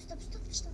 стоп, стоп, стоп, стоп.